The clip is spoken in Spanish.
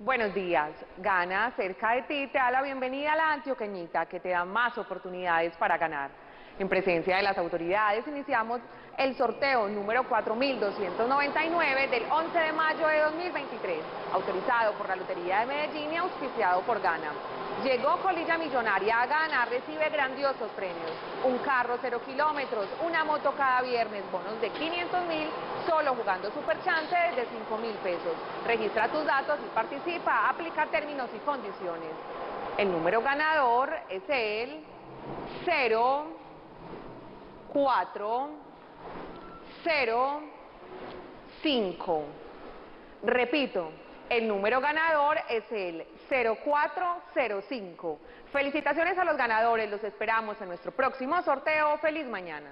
Buenos días. Gana cerca de ti te da la bienvenida a la antioqueñita que te da más oportunidades para ganar. En presencia de las autoridades iniciamos el sorteo número 4299 del 11 de mayo de 2023, autorizado por la Lotería de Medellín y auspiciado por Gana. Llegó Colilla Millonaria a Gana, recibe grandiosos premios. Un carro cero kilómetros, una moto cada viernes, bonos de 500 mil, solo jugando Super Chance desde 5 mil pesos. Registra tus datos y participa, aplica términos y condiciones. El número ganador es el 0, 4, 0, 5. Repito, el número ganador es el 0405. Felicitaciones a los ganadores, los esperamos en nuestro próximo sorteo. ¡Feliz mañana!